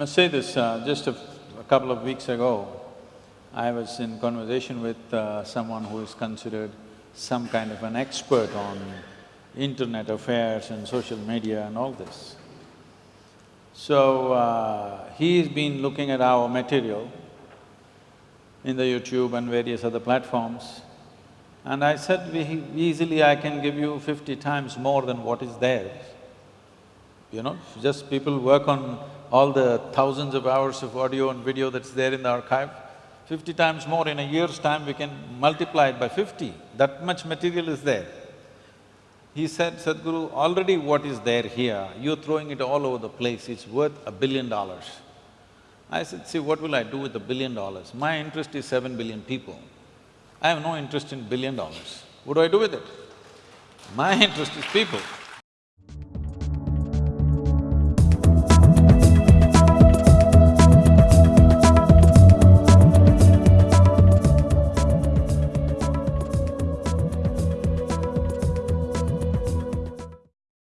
must say this, uh, just a, couple of weeks ago, I was in conversation with uh, someone who is considered some kind of an expert on internet affairs and social media and all this. So, uh, he's been looking at our material in the YouTube and various other platforms, and I said, easily I can give you fifty times more than what is there. You know, just people work on all the thousands of hours of audio and video that's there in the archive, fifty times more in a year's time we can multiply it by fifty, that much material is there. He said, Sadhguru, already what is there here, you're throwing it all over the place, it's worth a billion dollars. I said, see, what will I do with a billion dollars? My interest is seven billion people. I have no interest in billion dollars. What do I do with it? My interest is people.